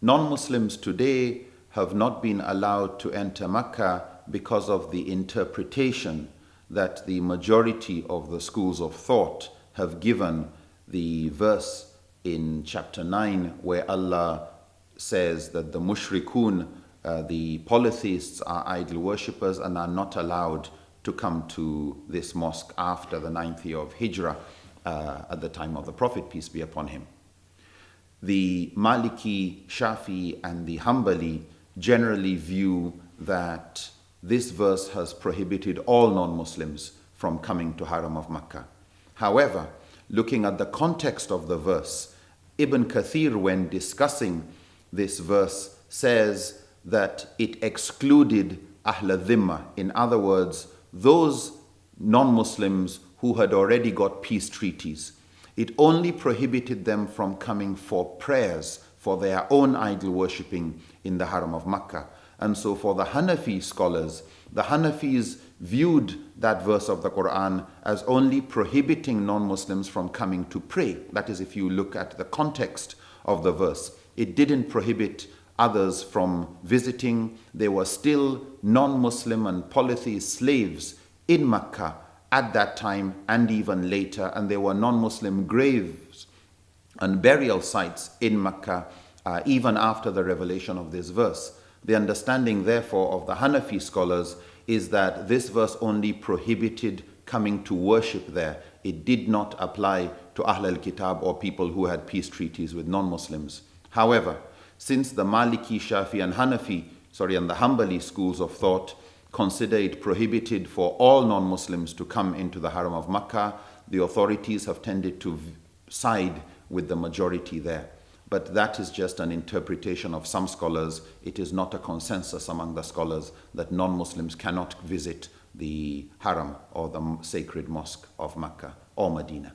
non Muslims today have not been allowed to enter Mecca because of the interpretation that the majority of the schools of thought have given the verse in chapter 9 where Allah says that the mushrikun, uh, the polytheists, are idol worshippers and are not allowed to come to this mosque after the ninth year of Hijrah uh, at the time of the Prophet, peace be upon him. The Maliki, Shafi, and the Hanbali generally view that this verse has prohibited all non Muslims from coming to Haram of Makkah. However, looking at the context of the verse, Ibn Kathir, when discussing this verse, says that it excluded Ahl Dhimma. In other words, those non Muslims who had already got peace treaties. It only prohibited them from coming for prayers for their own idol worshipping in the Haram of Makkah. And so, for the Hanafi scholars, the Hanafis viewed that verse of the Quran as only prohibiting non Muslims from coming to pray. That is, if you look at the context of the verse, it didn't prohibit others from visiting. They were still non Muslim and polytheist slaves in Mecca at that time and even later, and there were non Muslim graves and burial sites in Mecca uh, even after the revelation of this verse. The understanding, therefore, of the Hanafi scholars is that this verse only prohibited coming to worship there. It did not apply to Ahl al Kitab or people who had peace treaties with non Muslims. However, since the Maliki, Shafi, and Hanafi, sorry, and the Hanbali schools of thought consider it prohibited for all non Muslims to come into the Haram of Makkah, the authorities have tended to side with the majority there. But that is just an interpretation of some scholars. It is not a consensus among the scholars that non Muslims cannot visit the Haram or the sacred mosque of Mecca or Medina.